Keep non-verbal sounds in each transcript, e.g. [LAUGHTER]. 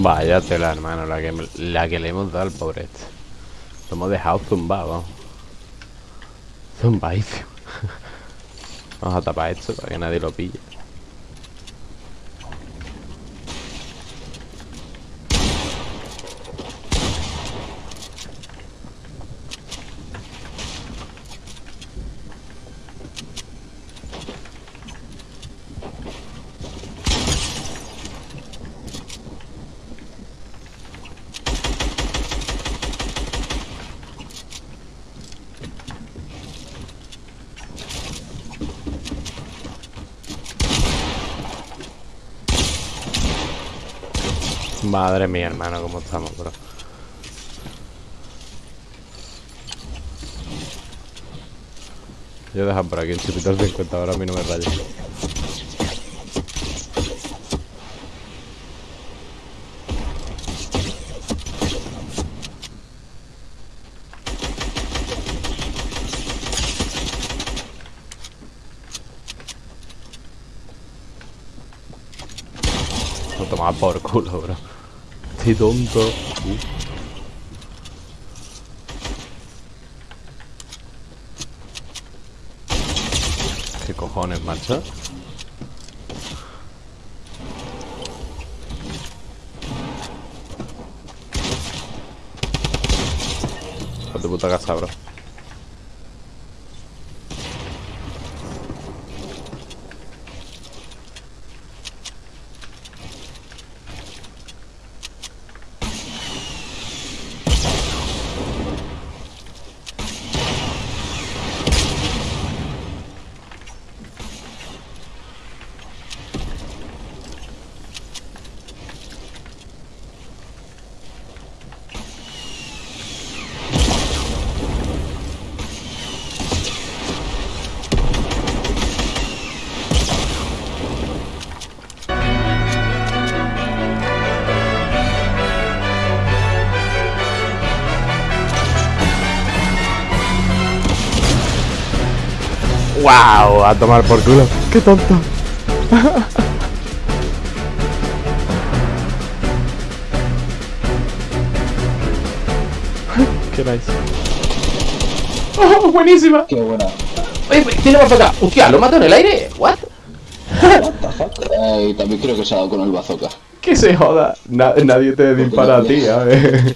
Vaya tela, hermano, la que, la que le hemos dado al pobre este. Lo hemos dejado zumbado. Zumbadísimo. [LAUGHS] Vamos a tapar esto para que nadie lo pille. Madre mía, hermano, cómo estamos, bro. Yo dejar por aquí el chupito al 50, ahora a mí no me rayes. Lo tomaba por culo, bro. Estoy tonto. Uh. ¿Qué cojones, macho? A tu puta casa, bro. ¡Wow! A tomar por culo. ¡Qué tonto! ¡Qué nice! ¡Oh, buenísima! Qué buena. Oye, tiene más acá. Hostia, ¿lo mato en el aire? ¿What? What the fuck? Eh, también creo que se ha dado con el bazooka. ¡Que se joda! Na- nadie te dispara a ti, a ver.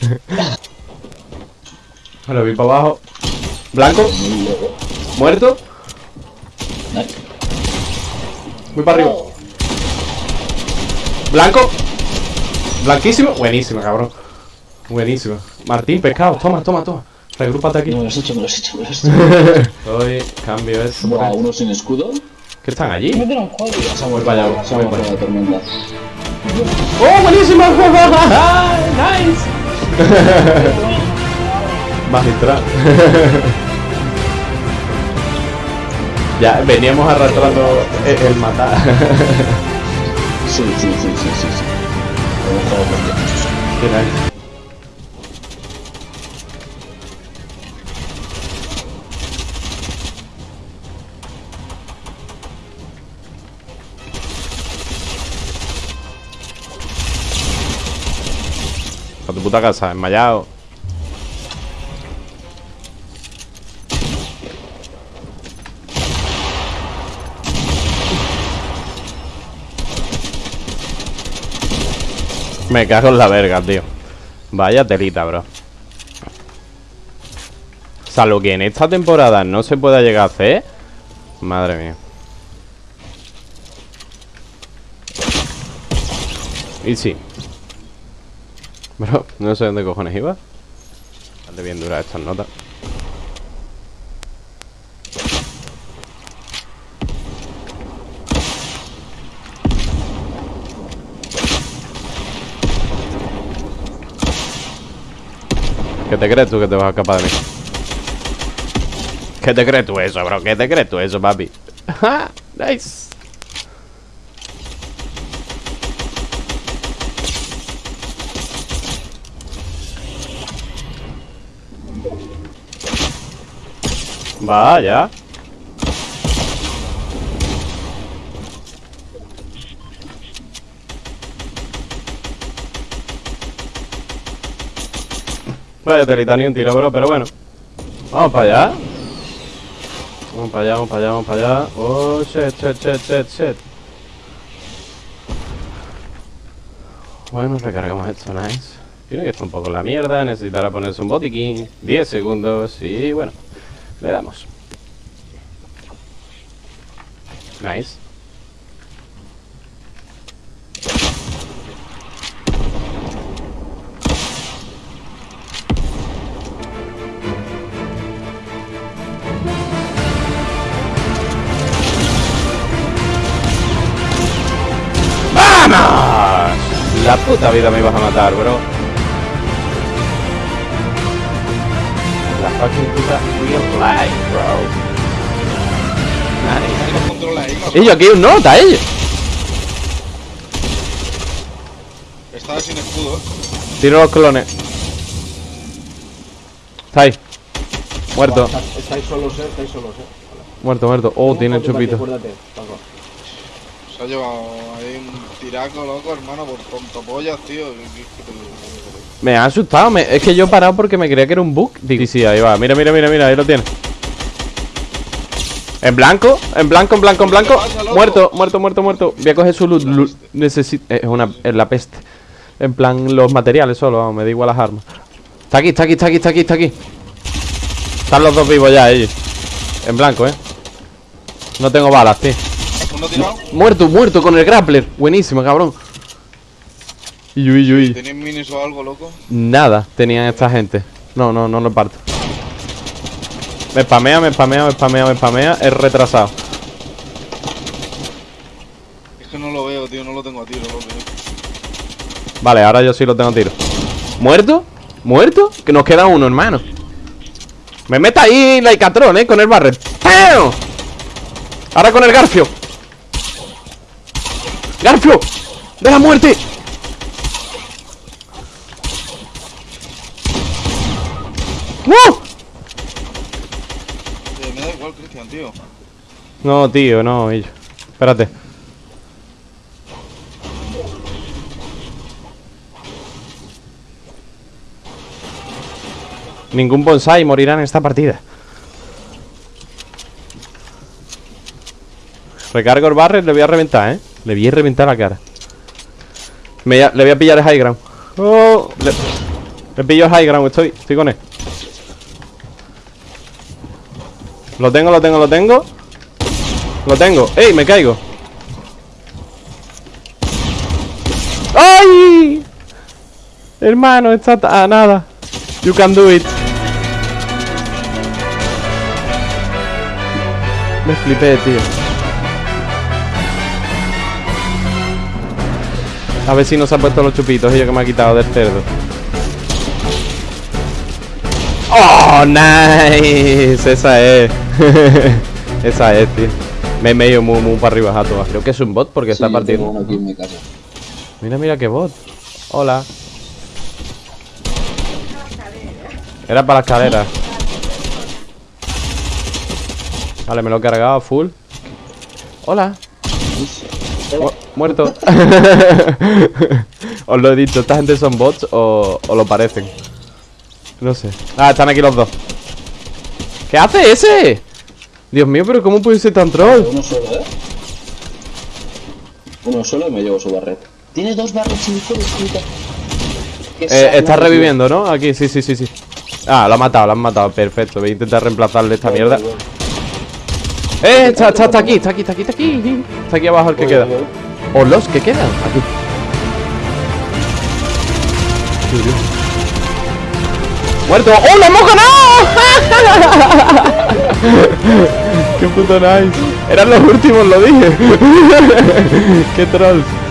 Bueno, voy para abajo. Blanco, muerto. Nice. Voy para arriba. Blanco. Blanquísimo. Buenísimo, cabrón. Buenísimo. Martín, pescado. Toma, toma, toma. Regrúpate aquí. Me lo has hecho, me lo has hecho, me lo has hecho. [LAUGHS] Hoy cambio eso. Buah, uno sin escudo. ¿Qué están allí? Se ha Voy para allá, se ha voy muerto para la tormenta. ¡Oh, buenísimo! [LAUGHS] ¡Nice! [LAUGHS] Magistral. Ya veníamos arrastrando el, el matar. [LAUGHS] Sí, sí, sí, sí, sí. sí. Nice. A tu puta casa, enmayado. Me cago en la verga, tío. Vaya telita, bro. Salvo que en esta temporada no se pueda llegar a hacer. Madre mía. Y sí. Bro, no sé dónde cojones iba. Bastante bien duras estas notas. ¿Qué te crees tú que te vas a escapar de mí? ¿Qué te crees tú eso, bro? ¿Qué te crees tú eso, papi? ¡Ja! [LAUGHS] ¡Nice! Vaya. Vaya telita, ni un tiro, bro, pero bueno. Vamos para allá. Vamos para allá, vamos para allá, vamos para allá. Oh, shit, shit, shit, shit, shit. Bueno, recargamos esto, nice. Tiene que estar un poco la mierda, necesitará ponerse un botiquín. 10 segundos y bueno, le damos. Nice. La puta vida me ibas a matar, bro. La fucking puta real life, bro. Los- Ellos aquí un nota, ellos. Estaba sin escudo. Tiro los clones. Está ahí. Muerto, Está- Estáis solos, eh. Estáis solos, eh. muerto, muerto. Oh, tiene Acuérdate, chupito. Acuérdate, Paco. Se ha llevado ahí un tiraco loco, hermano, por tontopollas, tío. ¿Qué- qué- qué te- Me ha asustado. me- Es que yo he parado porque me creía que era un bug. Digo, sí, sí, ahí va. Mira, mira, mira, mira. Ahí lo tiene. En blanco, en blanco, en blanco, en blanco. Muerto, muerto, muerto, muerto. Voy a coger su loot. loot. Necesito. Es una. Es la peste. En plan, los materiales solo, vamos, me da igual las armas. Está aquí, está aquí, está aquí, está aquí, está aquí. Están los dos vivos ya, ellos. En blanco, eh. No tengo balas, tío. ¿Uno tirado? Muerto, muerto con el grappler. Buenísimo, cabrón. Y yo, y yo, y yo. ¿Tenéis minis o algo, loco? Nada tenían esta gente. No, no, no lo parto. Me spamea, me spamea, me spamea, me spamea. Es retrasado. Es que no lo veo, tío, no lo tengo a tiro, loco. Vale, ahora yo sí lo tengo a tiro. ¿Muerto? ¿Muerto? Que nos queda uno, hermano. Me meta ahí la Icatron, eh, con el barret. ¡Pam! Ahora con el Garfio. ¡Garfio! ¡De la muerte! ¡No! Eh, me da igual, Cristian, tío. No, tío, no, ellos. Espérate. Ningún bonsai morirá en esta partida. Recargo el barret, le voy a reventar, ¿eh? Le voy a reventar la cara. Me le voy a pillar el high ground. Oh, le, le pillo el high ground, estoy, estoy con él. Lo tengo, lo tengo, lo tengo. Lo tengo. ¡Ey! Me caigo. ¡Ay! Hermano, está a nada. You can do it. Me flipé, tío. A ver si no se han puesto los chupitos ellos que me ha quitado del cerdo. ¡Oh, nice! Esa es. [LAUGHS] Esa es, tío. Me he medio muy, muy para arriba a todas. Creo que es un bot porque está Sí, partiendo. uno aquí en mi casa. Mira, mira qué bot. Hola. Era para la escalera. Vale, me lo he cargado full. Hola. Mu- muerto. [LAUGHS] Os lo he dicho, esta gente son bots o, o lo parecen. No sé. Ah, están aquí los dos. ¿Qué hace ese? Dios mío, pero ¿cómo puede ser tan troll? Uno solo, eh. Uno solo y me llevo su barret. Tiene dos barrets hijo de puta. Qué Eh, está reviviendo, ¿no? Aquí, sí, sí, sí, sí. Ah, lo ha matado, lo han matado. Perfecto. Voy a intentar reemplazarle esta mierda. ¡Eh! Está, está, está aquí, está aquí, está aquí, está aquí. Está aquí abajo el que queda. O los que quedan. ¡Muerto! ¡Oh, lo hemos ganado! ¡Qué puto nice! Eran los últimos, lo dije. [LAUGHS] ¡Qué trolls!